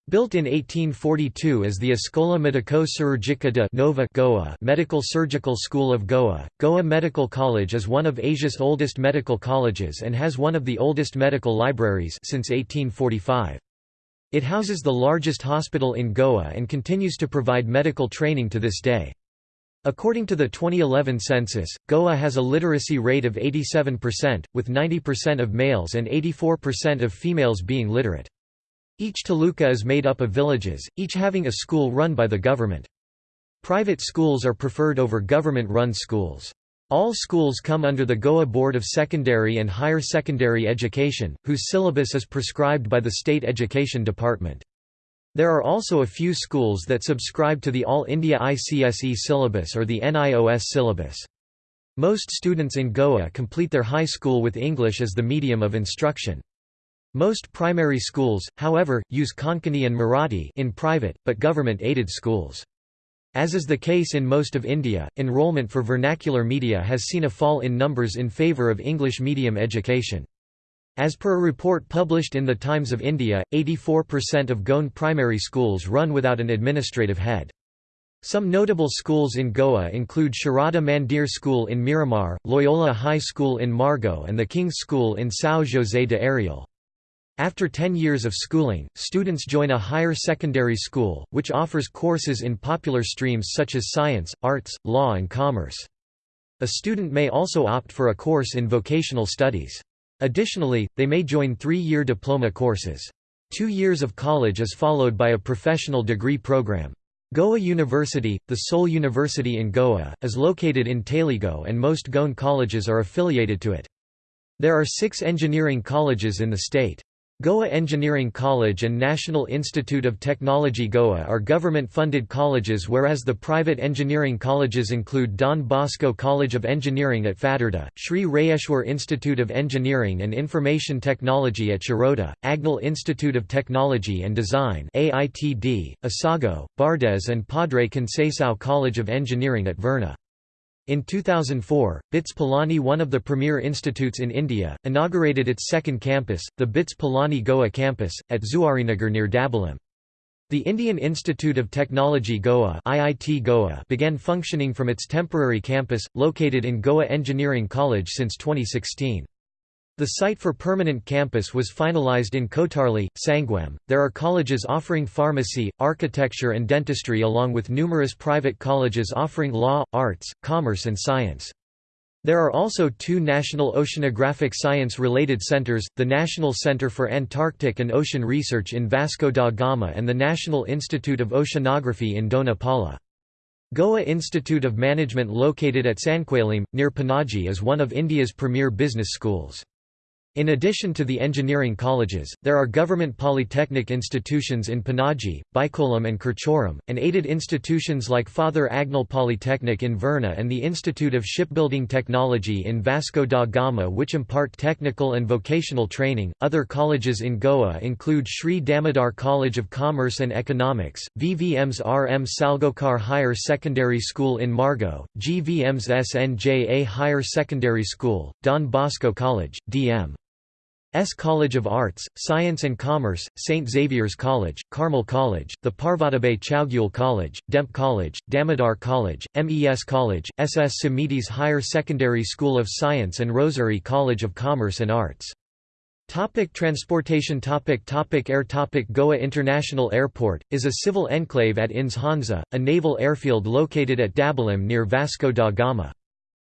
Built in 1842 as the Escola Medico Cirurgica de Nova Goa Medical Surgical School of Goa, Goa Medical College is one of Asia's oldest medical colleges and has one of the oldest medical libraries since 1845. It houses the largest hospital in Goa and continues to provide medical training to this day. According to the 2011 census, Goa has a literacy rate of 87%, with 90% of males and 84% of females being literate. Each taluka is made up of villages, each having a school run by the government. Private schools are preferred over government-run schools. All schools come under the Goa Board of Secondary and Higher Secondary Education, whose syllabus is prescribed by the State Education Department. There are also a few schools that subscribe to the All India ICSE syllabus or the NIOS syllabus. Most students in Goa complete their high school with English as the medium of instruction. Most primary schools, however, use Konkani and Marathi in private, but government-aided schools. As is the case in most of India, enrollment for vernacular media has seen a fall in numbers in favour of English medium education. As per a report published in the Times of India, 84% of Goan primary schools run without an administrative head. Some notable schools in Goa include Sharada Mandir School in Miramar, Loyola High School in Margao and the King's School in São José de Areal. After 10 years of schooling, students join a higher secondary school, which offers courses in popular streams such as science, arts, law and commerce. A student may also opt for a course in vocational studies. Additionally, they may join three-year diploma courses. Two years of college is followed by a professional degree program. Goa University, the sole university in Goa, is located in Taleigao and most Goan colleges are affiliated to it. There are six engineering colleges in the state. Goa Engineering College and National Institute of Technology Goa are government-funded colleges whereas the private engineering colleges include Don Bosco College of Engineering at Fatarda, Sri Rayeshwar Institute of Engineering and Information Technology at Shiroda, Agnel Institute of Technology and Design AITD, Assagao, Bardez and Padre Conceição College of Engineering at Verna. In 2004, BITS Pilani one of the premier institutes in India, inaugurated its second campus, the BITS Pilani Goa campus, at Zuarinagar near Dabolim. The Indian Institute of Technology Goa, IIT Goa began functioning from its temporary campus, located in Goa Engineering College since 2016. The site for permanent campus was finalized in Kotarli, Sanguem. There are colleges offering pharmacy, architecture, and dentistry, along with numerous private colleges offering law, arts, commerce, and science. There are also two national oceanographic science-related centers, the National Center for Antarctic and Ocean Research in Vasco da Gama and the National Institute of Oceanography in Dona Paula. Goa Institute of Management located at Sanquelim, near Panaji is one of India's premier business schools. In addition to the engineering colleges, there are government polytechnic institutions in Panaji, Bicholim and Curchorem, and aided institutions like Father Agnel Polytechnic in Verna and the Institute of Shipbuilding Technology in Vasco da Gama which impart technical and vocational training. Other colleges in Goa include Sri Damodar College of Commerce and Economics, VVM's RM Salgaocar Higher Secondary School in Margao, GVM's SNJA Higher Secondary School, Don Bosco College, DM. S College of Arts, Science and Commerce, St. Xavier's College, Carmel College, the Parvatabai Chowgule College, Demp College, Damodar College, MES College, SS Samitis Higher Secondary School of Science and Rosary College of Commerce and Arts. Topic transportation topic topic Air topic Goa International Airport, is a civil enclave at INS Hansa, a naval airfield located at Dabolim near Vasco da Gama.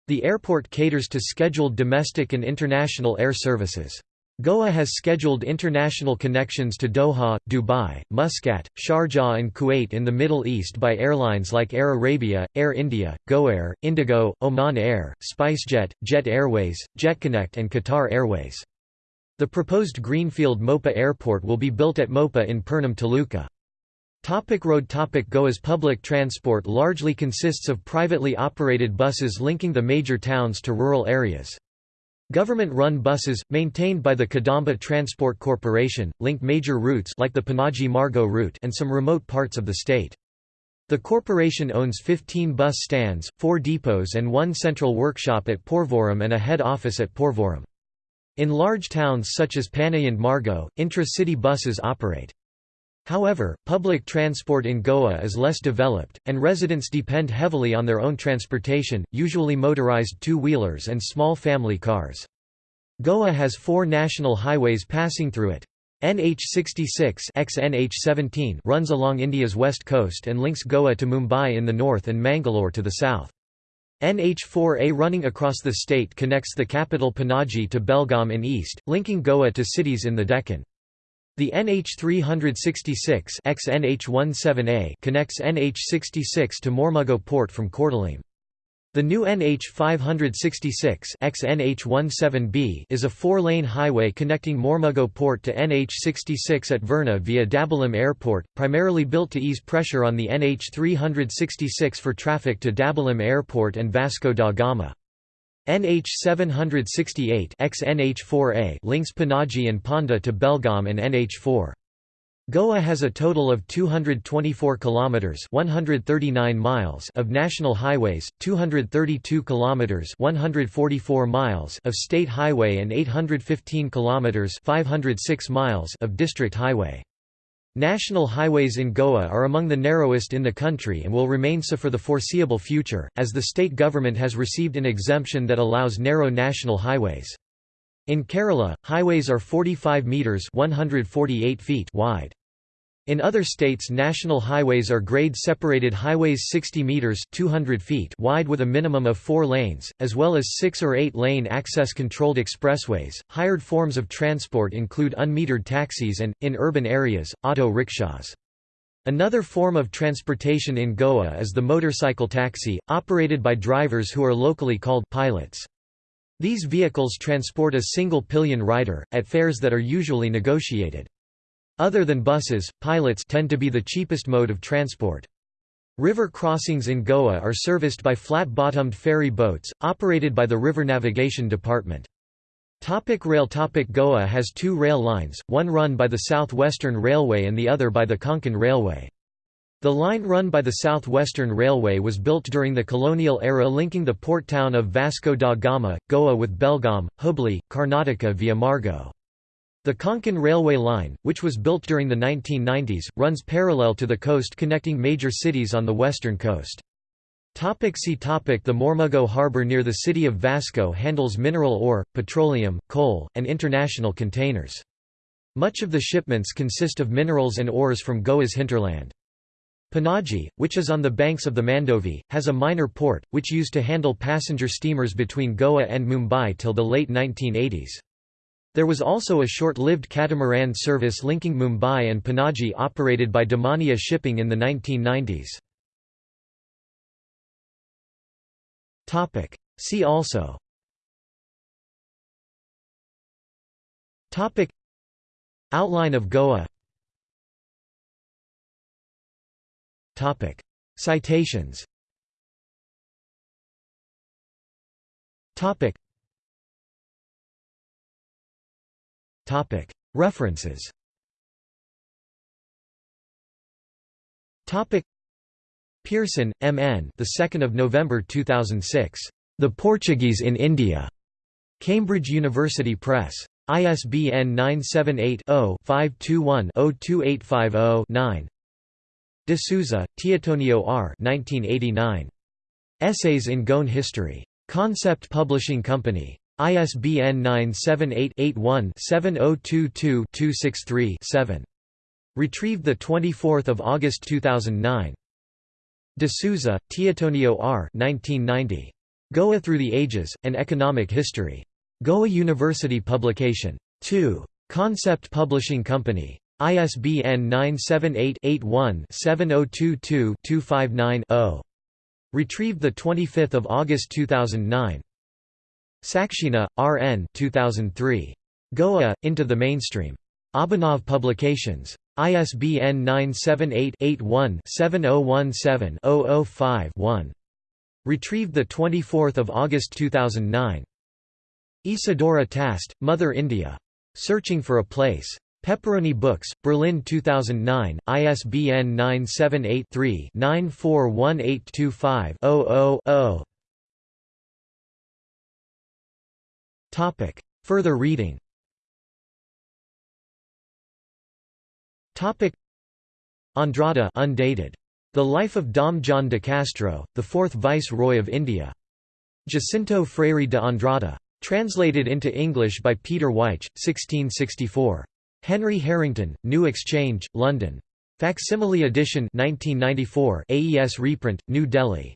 The airport caters to scheduled domestic and international air services. Goa has scheduled international connections to Doha, Dubai, Muscat, Sharjah and Kuwait in the Middle East by airlines like Air Arabia, Air India, GoAir, Indigo, Oman Air, SpiceJet, Jet Airways, JetConnect and Qatar Airways. The proposed Greenfield Mopa Airport will be built at Mopa in Pernem Taluka. Topic road topic Goa's public transport largely consists of privately operated buses linking the major towns to rural areas. Government-run buses, maintained by the Kadamba Transport Corporation, link major routes like the Panaji-Margao route and some remote parts of the state. The corporation owns 15 bus stands, 4 depots and one central workshop at Porvorim and a head office at Porvorim. In large towns such as Panaji and Margao, intra-city buses operate. However, public transport in Goa is less developed, and residents depend heavily on their own transportation, usually motorized two-wheelers and small family cars. Goa has four national highways passing through it. NH66 XNH17 runs along India's west coast and links Goa to Mumbai in the north and Mangalore to the south. NH4A running across the state connects the capital Panaji to Belgaum in east, linking Goa to cities in the Deccan. The NH366 XNH17A connects NH66 to Mormugao port from Cortalim. The new NH 566 XNH17B is a four-lane highway connecting Mormugao Port to NH 66 at Verna via Dabolim Airport, primarily built to ease pressure on the NH 366 for traffic to Dabolim Airport and Vasco da Gama. NH 768 XNH4A links Panaji and Ponda to Belgaum and NH4. Goa has a total of 224 kilometers (139 miles) of national highways, 232 kilometers (144 miles) of state highway and 815 kilometers (506 miles) of district highway. National highways in Goa are among the narrowest in the country and will remain so for the foreseeable future, as the state government has received an exemption that allows narrow national highways. In Kerala, highways are 45 metres 148 feet wide. In other states national highways are grade-separated highways 60 metres 200 feet wide with a minimum of four lanes, as well as six- or eight-lane access-controlled expressways. Hired forms of transport include unmetered taxis and, in urban areas, auto rickshaws. Another form of transportation in Goa is the motorcycle taxi, operated by drivers who are locally called pilots. These vehicles transport a single pillion rider, at fares that are usually negotiated. Other than buses, pilots tend to be the cheapest mode of transport. River crossings in Goa are serviced by flat-bottomed ferry boats, operated by the River Navigation Department. Topic rail Topic Goa has two rail lines, one run by the South Western Railway and the other by the Konkan Railway. The line run by the South Western Railway was built during the colonial era linking the port town of Vasco da Gama, Goa with Belgaum, Hubli, Karnataka via Margao. The Konkan Railway Line, which was built during the 1990s, runs parallel to the coast connecting major cities on the western coast. Topic see topic The Mormugao Harbour near the city of Vasco handles mineral ore, petroleum, coal, and international containers. Much of the shipments consist of minerals and ores from Goa's hinterland. Panaji, which is on the banks of the Mandovi, has a minor port, which used to handle passenger steamers between Goa and Mumbai till the late 1980s. There was also a short-lived catamaran service linking Mumbai and Panaji operated by Damania Shipping in the 1990s. See also. Outline of Goa. Topic. Citations References. Pearson, M. N. The 2nd of November 2006. The Portuguese in India. Cambridge University Press. ISBN 978 0 521 02850 9. De Souza, Teotonio R. 1989. Essays in Goan History. Concept Publishing Company. ISBN 978-81-7022-263-7. Retrieved 24 August 2009. De Souza, Teotonio R. 1990. Goa Through the Ages, An Economic History. Goa University Publication. 2. Concept Publishing Company. ISBN 978-81-7022-259-0. Retrieved 25 August 2009. Saxena, R. N. 2003. Goa, Into the Mainstream. Abhinav Publications. ISBN 978-81-7017-005-1. Retrieved 24 August 2009. Isadora Tast, Mother India. Searching for a Place. Pepperoni Books, Berlin 2009, ISBN 978-3-941825-000-0. Further reading Topic. Andrada undated. The Life of Dom John de Castro, the fourth Viceroy of India. Jacinto Freire de Andrada. Translated into English by Peter Wyche, 1664. Henry Harrington, New Exchange, London. Facsimile edition 1994 AES reprint, New Delhi.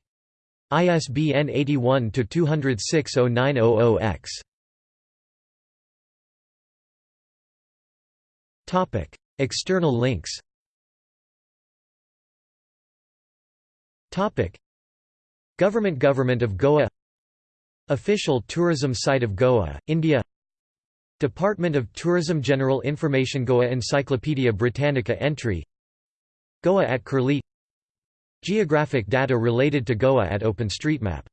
ISBN 81-206-0900-X. External links. Government Government of Goa. Official tourism site of Goa, India. Department of Tourism General Information Goa Encyclopaedia Britannica entry. Goa at Curlie. Geographic data related to Goa at OpenStreetMap